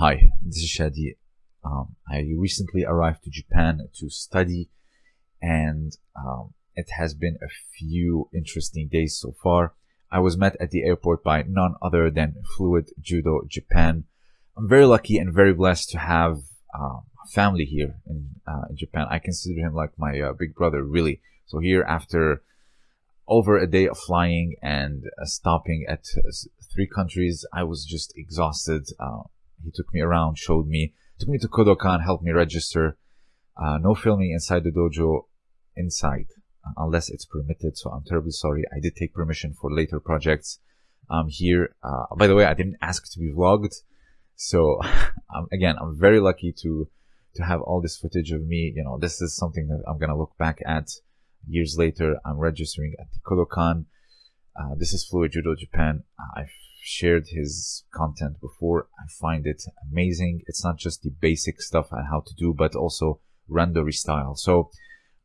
Hi, this is Shadi. Um, I recently arrived to Japan to study, and um, it has been a few interesting days so far. I was met at the airport by none other than Fluid Judo Japan. I'm very lucky and very blessed to have uh, family here in, uh, in, Japan. I consider him like my uh, big brother, really. So here, after over a day of flying and uh, stopping at uh, three countries, I was just exhausted. Uh, he took me around, showed me, took me to Kodokan, helped me register. no filming inside the dojo, inside unless it's permitted. So I'm terribly sorry. I did take permission for later projects. I'm here, uh, by the way, I didn't ask to be vlogged. So um, again, I'm very lucky to, to have all this footage of me. You know, this is something that I'm going to look back at years later. I'm registering at the Kodokan. Uh, this is Fluid Judo Japan. I've shared his content before. I find it amazing. It's not just the basic stuff and how to do, but also randori style. So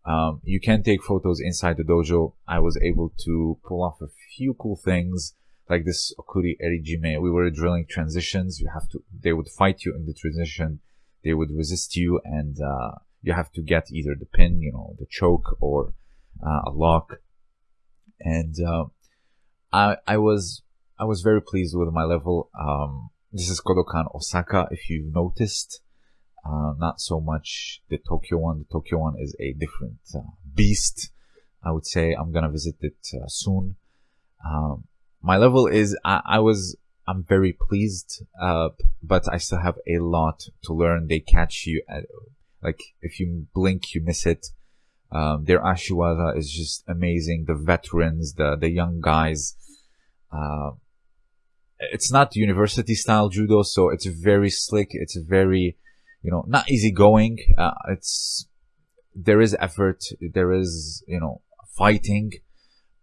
um, you can take photos inside the dojo. I was able to pull off a few cool things like this Okuri Erijime. We were drilling transitions. You have to, they would fight you in the transition. They would resist you and, uh, you have to get either the pin, you know, the choke or, uh, a lock. And, uh, I, I was, I was very pleased with my level. Um, this is Kodokan Osaka, if you noticed. Uh, not so much the Tokyo one. The Tokyo one is a different uh, beast. I would say I'm gonna visit it uh, soon. Um, my level is I, I, was I'm very pleased, uh, but I still have a lot to learn. They catch you at like if you blink, you miss it. Um, their Ashiwaza is just amazing. The veterans, the the young guys. Uh, it's not university style judo, so it's very slick. It's very you know, not easygoing. Uh, it's, there is effort. There is, you know, fighting,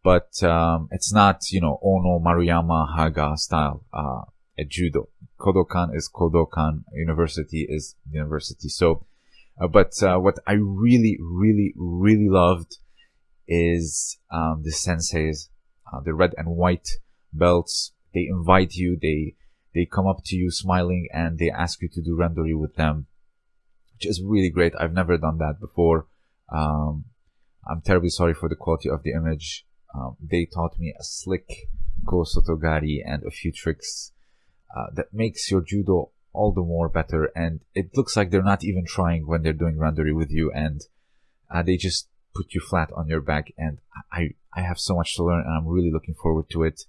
but, um, it's not, you know, Ono Maruyama Haga style, uh, judo. Kodokan is Kodokan. University is university. So, uh, but, uh, what I really, really, really loved is, um, the senseis, uh, the red and white belts. They invite you. They, they come up to you smiling and they ask you to do randori with them which is really great. I've never done that before. Um, I'm terribly sorry for the quality of the image. Um, they taught me a slick Ko Sotogari and a few tricks uh, that makes your judo all the more better. And it looks like they're not even trying when they're doing randori with you, and uh, they just put you flat on your back. And I I have so much to learn, and I'm really looking forward to it.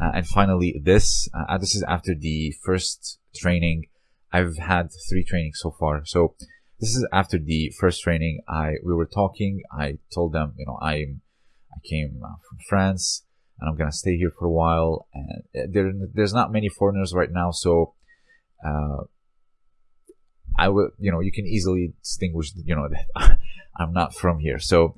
Uh, and finally, this uh, this is after the first training. I've had three trainings so far, so this is after the first training. I we were talking. I told them, you know, I'm I came uh, from France and I'm gonna stay here for a while. And uh, there there's not many foreigners right now, so uh, I will, you know, you can easily distinguish, you know, that I'm not from here. So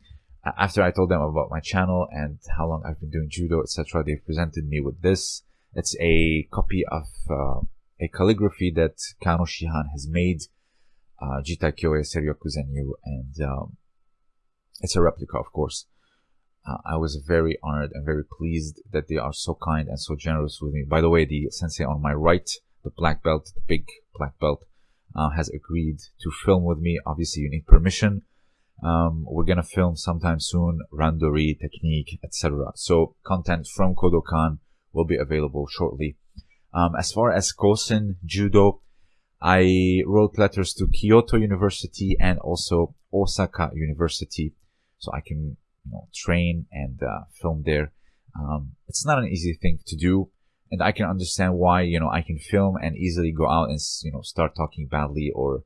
after I told them about my channel and how long I've been doing judo, etc., they presented me with this. It's a copy of uh, a calligraphy that Kano Shihan has made uh, Jita Kyoei Seiryoku Zenyo, and um, it's a replica, of course. Uh, I was very honored and very pleased that they are so kind and so generous with me. By the way, the sensei on my right, the black belt, the big black belt, uh, has agreed to film with me. Obviously, you need permission. Um, we're gonna film sometime soon, randori, technique, etc. So content from Kodokan will be available shortly. Um, as far as Kosen Judo, I wrote letters to Kyoto University and also Osaka University, so I can you know, train and uh, film there. Um, it's not an easy thing to do, and I can understand why you know I can film and easily go out and you know start talking badly or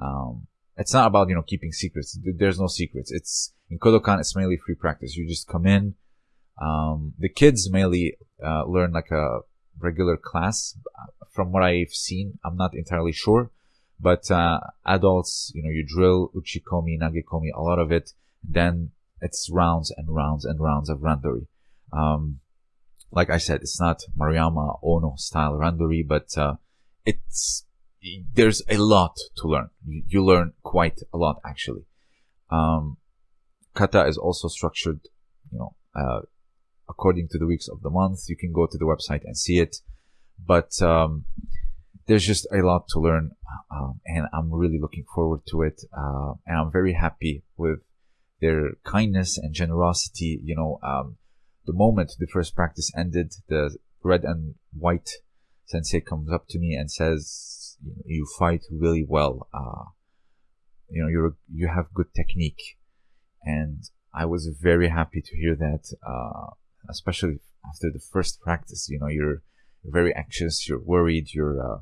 um, it's not about you know keeping secrets. There's no secrets. It's in Kodokan. It's mainly free practice. You just come in. Um, the kids mainly uh, learn like a regular class. From what I've seen, I'm not entirely sure, but uh, adults, you know, you drill uchikomi, nagekomi, a lot of it. Then it's rounds and rounds and rounds of randori. Um, like I said, it's not Maruyama Ono style randori, but uh, it's there's a lot to learn. You, learn quite a lot actually. Um, kata is also structured, you know, uh, according to the weeks of the month. You can go to the website and see it. But um, there's just a lot to learn, um, and I'm really looking forward to it. Uh, and I'm very happy with their kindness and generosity. You know, um, the moment the first practice ended, the red and white sensei comes up to me and says, "You fight really well. Uh, you know, you're you have good technique," and I was very happy to hear that, uh, especially after the first practice. You know, you're very anxious, you're worried, you're uh,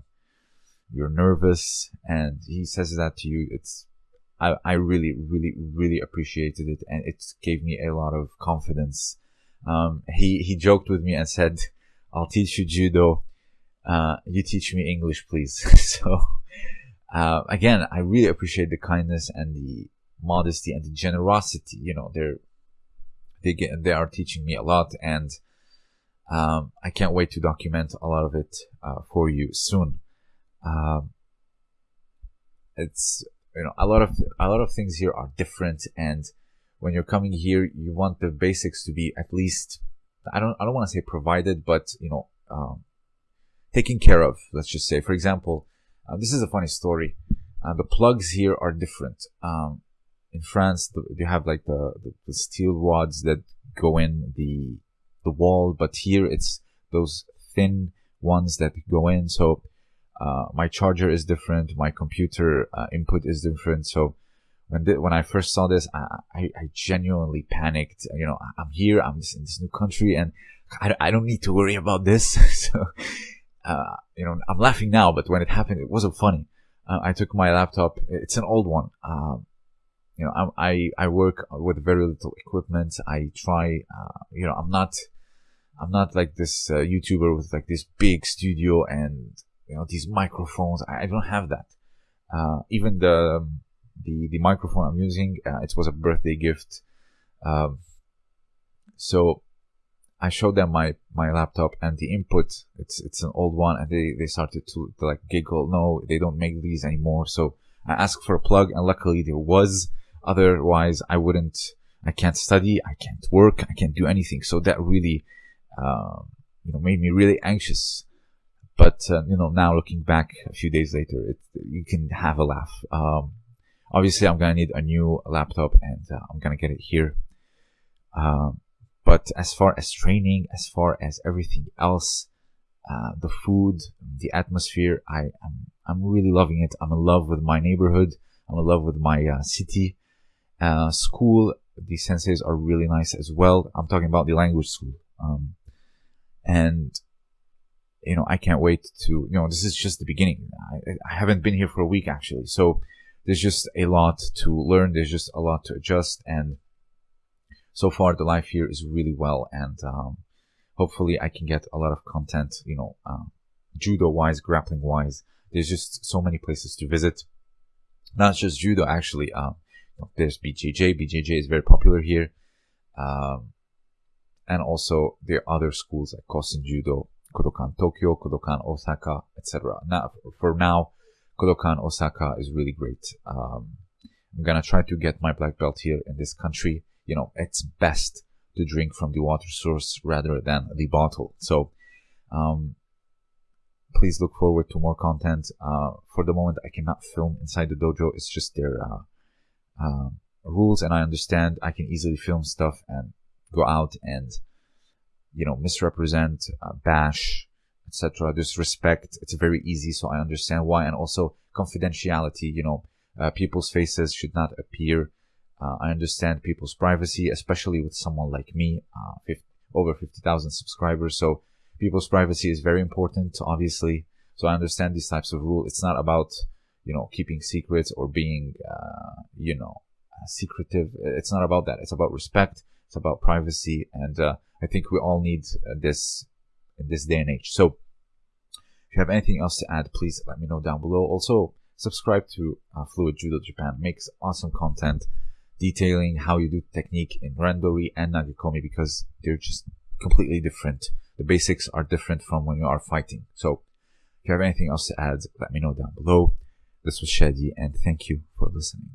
you're nervous, and he says that to you. It's I, I really, really, really appreciated it, and it gave me a lot of confidence. Um, he he joked with me and said, "I'll teach you judo. Uh, you teach me English, please." so uh, again, I really appreciate the kindness and the modesty and the generosity. You know, they're they get they are teaching me a lot, and um, I can't wait to document a lot of it uh, for you soon. Um, it's you know a lot of a lot of things here are different, and when you're coming here, you want the basics to be at least I don't I don't want to say provided, but you know um, taken care of. Let's just say, for example, uh, this is a funny story. Uh, the plugs here are different. Um, in France, the, you have like the, the, the steel rods that go in the the wall, but here it's those thin ones that go in. So uh, my charger is different, my computer uh, input is different. So when when I first saw this, I, I, I, genuinely panicked. You know, I'm here, I'm in this new country, and I, I don't need to worry about this. so, uh, you know, I'm laughing now, but when it happened, it wasn't funny. Uh, I took my laptop. It's an old one. Um, you know, I, I work with very little equipment. I try, uh, you know, I'm not I'm not like this uh, YouTuber with like this big studio and you know these microphones. I, I don't have that. Uh, even the um, the the microphone I'm using, uh, it was a birthday gift. Um, so I showed them my my laptop and the input. It's it's an old one, and they they started to, to like giggle. No, they don't make these anymore. So I asked for a plug, and luckily there was. Otherwise, I wouldn't. I can't study. I can't work. I can't do anything. So that really um, you know, made me really anxious. But uh, you know, now looking back a few days later, it, you can have a laugh. Um, obviously, I'm gonna need a new laptop, and uh, I'm gonna get it here. Um, but as far as training, as far as everything else, uh, the food, the atmosphere, I am I'm really loving it. I'm in love with my neighborhood. I'm in love with my uh, city. Uh, school, the senseis are really nice as well. I'm talking about the language school. Um, and you know I can't wait to you know this is just the beginning. I, I haven't been here for a week actually, so there's just a lot to learn. There's just a lot to adjust, and so far the life here is really well, and um, hopefully I can get a lot of content. You know, uh, judo wise, grappling wise. There's just so many places to visit. Not just judo, actually. Um, there's BJJ. BJJ is very popular here. Um, and also there are other schools like Kosen Judo, Kodokan Tokyo, Kodokan Osaka, etc. Now, for now, Kodokan Osaka is really great. Um, I'm gonna try to get my black belt here in this country. You know, it's best to drink from the water source rather than the bottle. So, um, please look forward to more content. Uh, for the moment, I cannot film inside the dojo. It's just their uh, uh, rules, and I understand I can easily film stuff and go out and you know misrepresent, uh, bash, etc. Disrespect. It's very easy, so I understand why, and also confidentiality. You know, uh, people's faces should not appear. Uh, I understand people's privacy, especially with someone like me, uh, 50, over 50,000 subscribers. So people's privacy is very important, obviously. So I understand these types of rules. It's not about, you know, keeping secrets or being, uh, you know, secretive. It's not about that. It's about respect. It's about privacy, and uh, I think we all need uh, this in this day and age. So, if you have anything else to add, please let me know down below. Also, subscribe to uh, Fluid Judo Japan. Makes awesome content detailing how you do technique in Randori and Nagekomi because they're just completely different. The basics are different from when you are fighting. So, if you have anything else to add, let me know down below. This was Shadi, and thank you for listening.